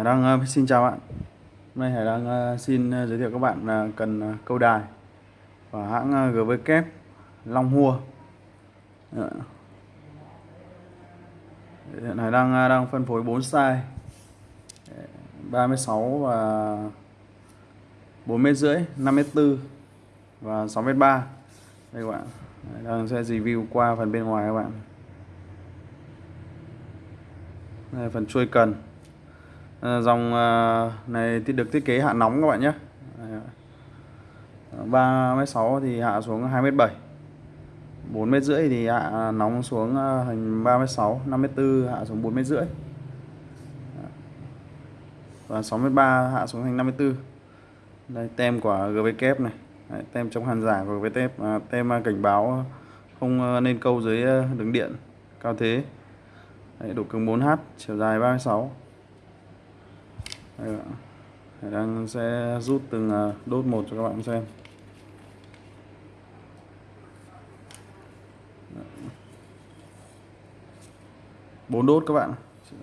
Hải Đăng ờ, xin chào bạn. Hôm nay Hải Đăng ờ, xin ờ, giới thiệu các bạn uh, cần câu đài và hãng GV kép Long Hua. Dạ. Hiện Hải Đăng đang phân phối 4 size dạ, 36 và 4 mét rưỡi, 5 mét 4 và 6 mét 3. Đây các bạn. Hải Đăng sẽ review qua phần bên ngoài các bạn. Đây là phần chuôi cần Ờ, dòng ờ, này thì được thiết kế hạ nóng các bạn nhé. 3m6 ờ, thì hạ xuống 2m7 4m rưỡi thì hạ nóng xuống thành 3m6 5m4 hạ xuống 4m rưỡi. Và 6m3 hạ xuống thành 54 đây tem của GVK này. Đấy, tem chống hàn giả của GVK à, tem cảnh báo không nên câu dưới đường điện cao thế. Đấy, độ cứng 4H chiều dài 36 Đây. Hải đang sẽ rút từng à, đốt một cho các bạn xem. Bốn đốt các bạn.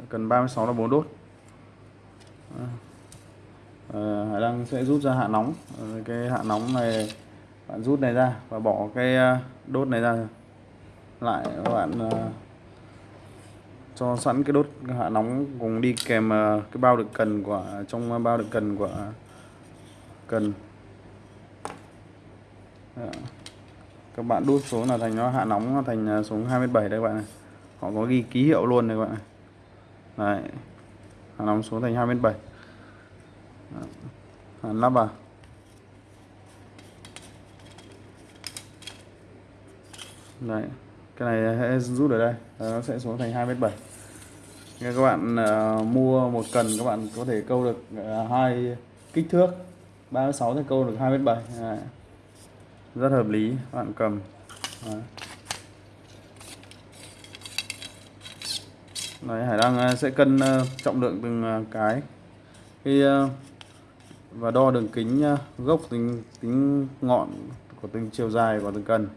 Cần 36 là bốn đốt. À, Hải Đăng sẽ rút ra hạ nóng. Ờ, cái hạ nóng này bạn rút này ra và bỏ cái à, đốt này ra. Lại các bạn à, cho sẵn cái đốt hạ nóng cùng đi kèm à, cái bao đựng cần của à, trong bao đựng cần của à, cần. Dạ. Các bạn đút xuống là thành nó hạ nóng nó thành xuống 27 đây các bạn này. Họ có ghi ký hiệu luôn này các bạn này. Đấy. Hạ nóng xuống thành 27 lắp dạ. vào. Đấy cái này sẽ rút ở đây. Ờ, nó sẽ xuống thành 2m7 Nên các bạn uh, mua một cần các bạn có thể câu được uh, hai kích thước. 36 thì câu được 2 mét 7 Đấy. rất hợp lý các bạn cầm. Đấy. Đấy, Hải Đăng sẽ cân uh, trọng lượng từng uh, cái. Khi uh, và đo đường kính uh, gốc tính tính ngọn của từng chiều dài của từng cần.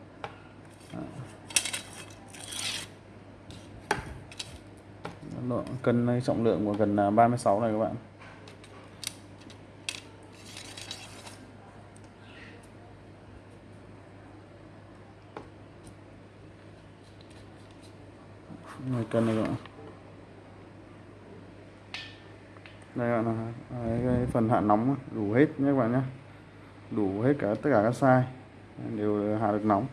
Cân ờ, trọng lượng của gần ờ, 36 này các bạn. Này cân này các bạn. Đây bạn là cái phần hạ nóng đủ hết nhé các bạn nhé. Đủ hết cả tất cả các size, đều hạ được nóng.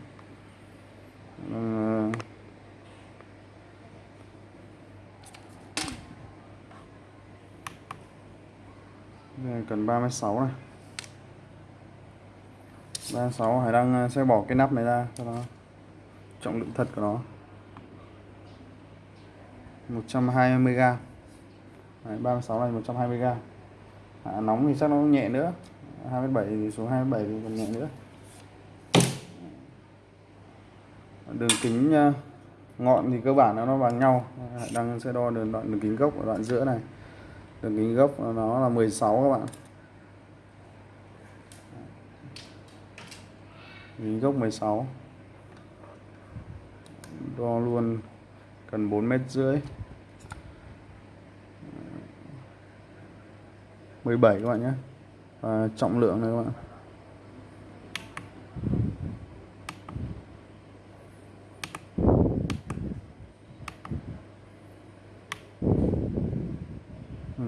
Cần 36 này. 36 Hải đang à, sẽ bỏ cái nắp này ra cho nó trọng lượng thật của nó. 120g Đấy, 36 này 120g à, nóng thì chắc nó nhẹ nữa. 27 thì số 27 thì còn nhẹ nữa. Đường kính à, ngọn thì cơ bản nó bằng nhau. Đang sẽ đo đường đoạn đường kính gốc ở đoạn giữa này đường kính gốc, nó là 16 các bạn. Kính gốc 16 đo luôn cần 4 mét rưỡi. 17 các bạn nhé. Và trọng lượng này các bạn.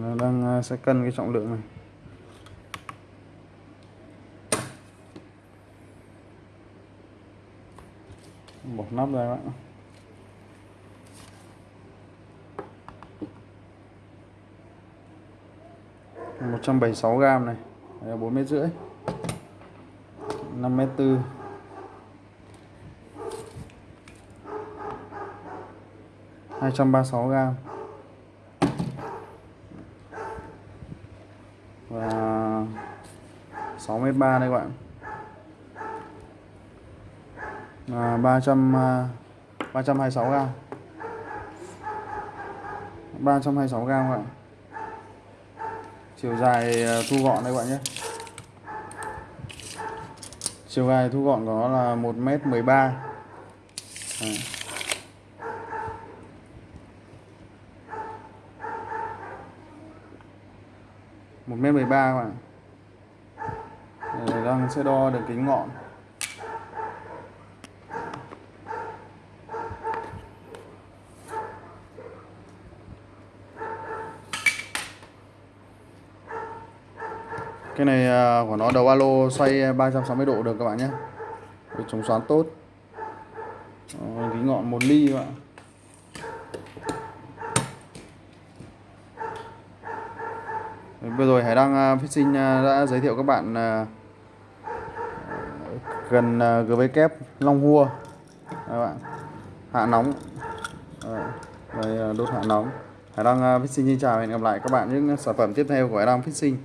Đang à, sẽ cân cái trọng lượng này. Bỏ nắp ra bạn một trăm bảy sáu gram này bốn mét rưỡi, năm mét tư. hai trăm ba sáu gram và 6 mét 3 đây các bạn. À, 300 326 gram. 326 gram các bạn. Chiều dài à, thu gọn đây các bạn nhé. Chiều dài thu gọn của nó là 1m13 à. 1m13 các bạn đang sẽ đo đường kính ngọn. Cái này à, của nó đầu alo xoay 360 độ được các bạn nhé. Để chống xoắn tốt. Đó, kính ngọn 1 ly các bạn. Vừa rồi Hải Đăng à, Fishing à, đã giới thiệu các bạn à, gần à, GV kép Long Hua. Các bạn. Hạ nóng. Đây à, đốt hạ nóng. Hải Đăng à, Fishing xin chào và hẹn gặp lại các bạn những sản phẩm tiếp theo của Hải Đăng Fishing